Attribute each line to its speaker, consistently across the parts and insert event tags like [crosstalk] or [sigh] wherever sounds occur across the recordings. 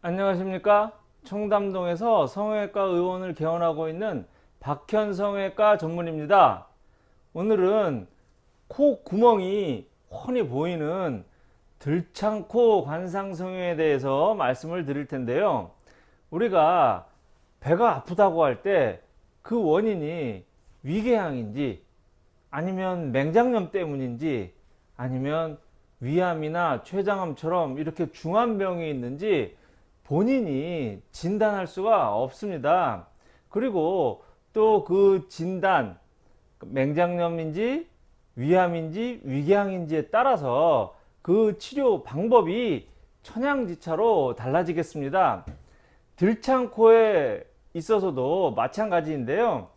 Speaker 1: 안녕하십니까? 청담동에서 성형외과 의원을 개원하고 있는 박현 성형외과 전문입니다. 오늘은 코 구멍이 훤히 보이는 들창코 관상성형에 대해서 말씀을 드릴 텐데요. 우리가 배가 아프다고 할 때 그 원인이 위궤양인지 아니면 맹장염 때문인지 아니면 위암이나 췌장암처럼 이렇게 중환병이 있는지 본인이 진단할 수가 없습니다. 그리고 또 그 진단 맹장염인지 위암인지 위궤양인지에 따라서 그 치료 방법이 천양지차로 달라지겠습니다. 들창코에 있어서도 마찬가지인데요.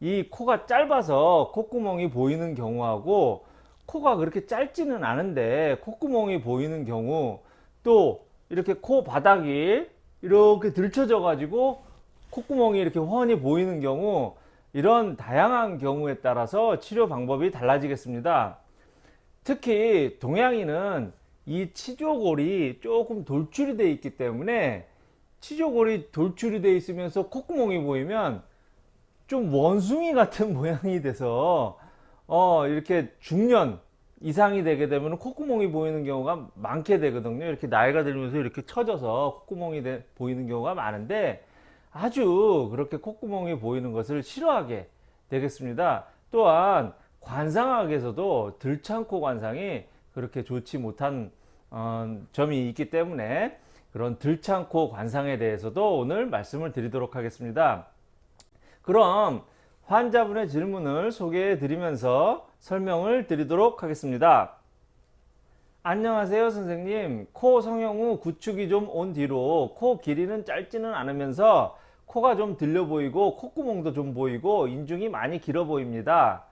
Speaker 1: 이 코가 짧아서 콧구멍이 보이는 경우하고 코가 그렇게 짧지는 않은데 콧구멍이 보이는 경우 또 이렇게 코 바닥이 이렇게 들쳐져 가지고 콧구멍이 이렇게 훤히 보이는 경우 이런 다양한 경우에 따라서 치료 방법이 달라지겠습니다. 특히 동양인은 이 치조골이 조금 돌출이 되어 있기 때문에 치조골이 돌출이 되어 있으면서 콧구멍이 보이면 좀 원숭이 같은 [laughs] 모양이 돼서 어 이렇게 중년 이상이 되게 되면 콧구멍이 보이는 경우가 많게 되거든요. 이렇게 나이가 들면서 이렇게 처져서 콧구멍이 되, 보이는 경우가 많은데 아주 그렇게 콧구멍이 보이는 것을 싫어하게 되겠습니다. 또한 관상학에서도 들창코 관상이 그렇게 좋지 못한 어, 점이 있기 때문에 그런 들창코 관상에 대해서도 오늘 말씀을 드리도록 하겠습니다. 그럼 환자분의 질문을 소개해 드리면서 설명을 드리도록 하겠습니다. 안녕하세요 선생님 코 성형 후 구축이 좀 온 뒤로 코 길이는 짧지는 않으면서 코가 좀 들려 보이고 콧구멍도 좀 보이고 인중이 많이 길어 보입니다.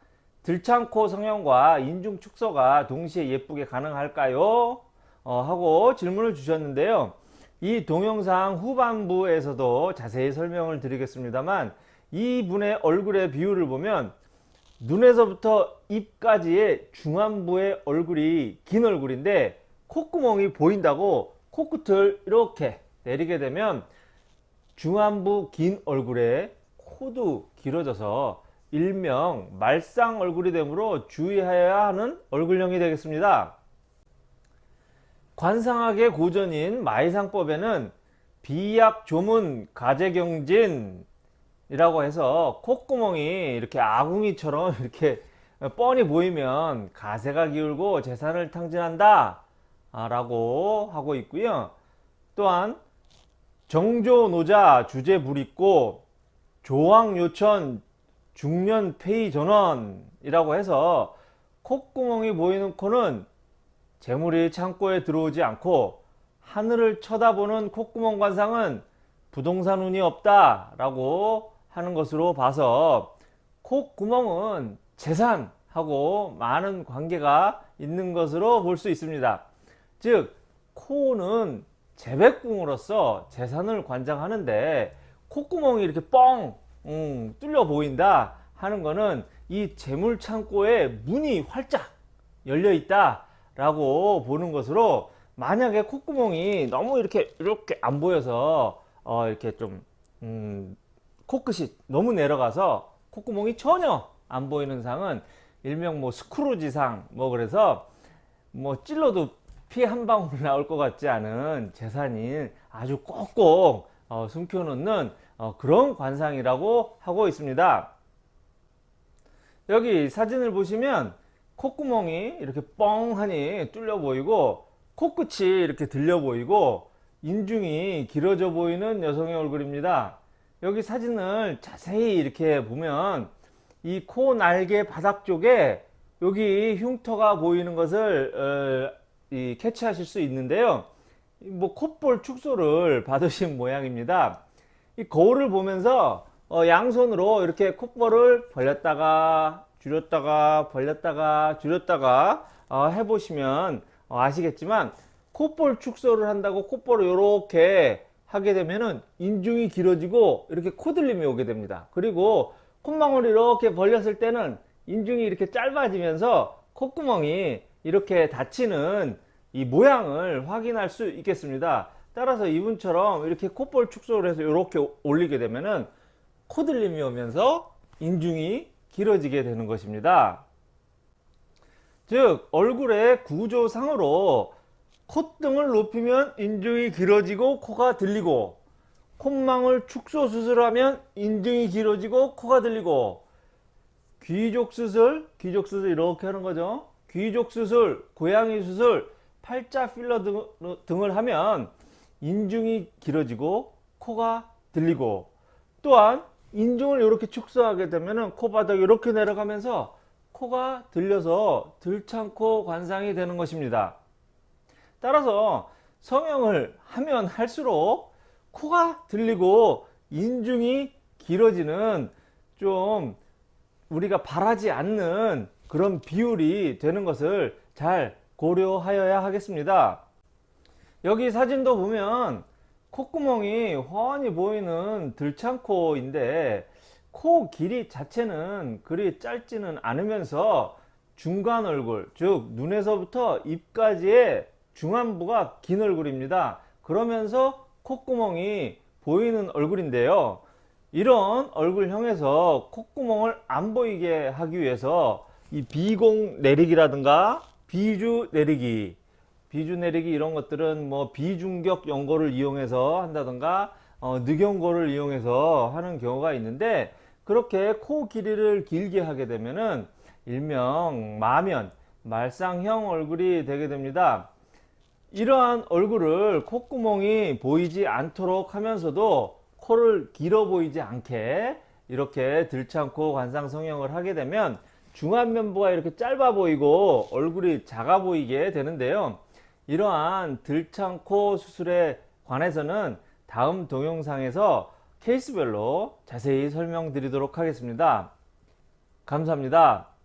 Speaker 1: 들창코 성형과 인중 축소가 동시에 예쁘게 가능할까요? 어, 하고 질문을 주셨는데요. 이 동영상 후반부에서도 자세히 설명을 드리겠습니다만 이분의 얼굴의 비율을 보면 눈에서부터 입까지의 중안부의 얼굴이 긴 얼굴인데 콧구멍이 보인다고 코끝을 이렇게 내리게 되면 중안부 긴 얼굴에 코도 길어져서 일명 말상 얼굴이 되므로 주의해야 하는 얼굴형이 되겠습니다. 관상학의 고전인 마이상법에는 비약 조문 가재경진 이라고 해서 콧구멍이 이렇게 아궁이처럼 [laughs] 이렇게 뻔히 보이면 가세가 기울고 재산을 탕진한다 라고 하고 있고요. 또한 정조노자 주제불있고 조왕요천 중년 폐의 전원 이라고 해서 콧구멍이 보이는 코는 재물이 창고에 들어오지 않고 하늘을 쳐다보는 콧구멍 관상은 부동산 운이 없다 라고 하는 것으로 봐서 콧구멍은 재산하고 많은 관계가 있는 것으로 볼 수 있습니다. 즉 코는 재백궁으로서 재산을 관장하는데 콧구멍이 이렇게 뻥 음, 뚫려 보인다 하는 것은 이 재물창고에 문이 활짝 열려 있다 라고 보는 것으로 만약에 콧구멍이 너무 이렇게 이렇게 안 보여서 어 이렇게 좀 음, 코끝이 너무 내려가서 콧구멍이 전혀 안 보이는 상은 일명 뭐 스크루지상 뭐 그래서 뭐 찔러도 피 한 방울 [laughs] 나올 것 같지 않은 재산이 아주 꼭꼭 어, 숨겨놓는 어, 그런 관상이라고 하고 있습니다. 여기 사진을 보시면 콧구멍이 이렇게 뻥하니 뚫려 보이고 코끝이 이렇게 들려 보이고 인중이 길어져 보이는 여성의 얼굴입니다. 여기 사진을 자세히 이렇게 보면 이 코 날개 바닥 쪽에 여기 흉터가 보이는 것을 어, 이 캐치하실 수 있는데요. 뭐 콧볼 축소를 [laughs] 받으신 모양입니다. 이 거울을 보면서 어, 양손으로 이렇게 콧볼을 벌렸다가 줄였다가 벌렸다가 줄였다가 어, 해보시면 어, 아시겠지만 콧볼 축소를 한다고 콧볼을 이렇게 하게 되면은 인중이 길어지고 이렇게 코들림이 오게 됩니다. 그리고 콧망울을 이렇게 벌렸을 때는 인중이 이렇게 짧아지면서 콧구멍이 이렇게 닫히는 이 모양을 확인할 수 있겠습니다. 따라서 이분처럼 이렇게 콧볼 축소를 해서 이렇게 올리게 되면은 코들림이 오면서 인중이 길어지게 되는 것입니다. 즉 얼굴의 구조상으로 콧등을 높이면 인중이 길어지고 코가 들리고 콧망울 축소 수술하면 인중이 길어지고 코가 들리고 귀족 수술, 귀족 수술 이렇게 하는 거죠. 귀족 수술, 고양이 수술, 팔자 필러 등, 등을 하면 인중이 길어지고 코가 들리고 또한 인중을 이렇게 축소하게 되면 코바닥이 이렇게 내려가면서 코가 들려서 들창코 관상이 되는 것입니다. 따라서 성형을 하면 할수록 코가 들리고 인중이 길어지는 좀 우리가 바라지 않는 그런 비율이 되는 것을 잘 고려하여야 하겠습니다. 여기 사진도 보면 콧구멍이 훤히 보이는 들창코인데 코 길이 자체는 그리 짧지는 않으면서 중간 얼굴 즉 눈에서부터 입까지의 중안부가 긴 얼굴입니다. 그러면서 콧구멍이 보이는 얼굴인데요. 이런 얼굴형에서 콧구멍을 안 보이게 하기 위해서 이 비공 내리기라든가 비주 내리기 비주 내리기 이런 것들은 뭐 비중격 연고를 이용해서 한다든가 어, 늑연고를 이용해서 하는 경우가 있는데 그렇게 코 길이를 길게 하게 되면은 일명 마면 말상형 얼굴이 되게 됩니다. 이러한 얼굴을 콧구멍이 보이지 않도록 하면서도 코를 길어 보이지 않게 이렇게 들창코 관상 성형을 하게 되면 중안면부가 이렇게 짧아 보이고 얼굴이 작아 보이게 되는데요. 이러한 들창코 수술에 관해서는 다음 동영상에서 케이스별로 자세히 설명드리도록 하겠습니다. 감사합니다.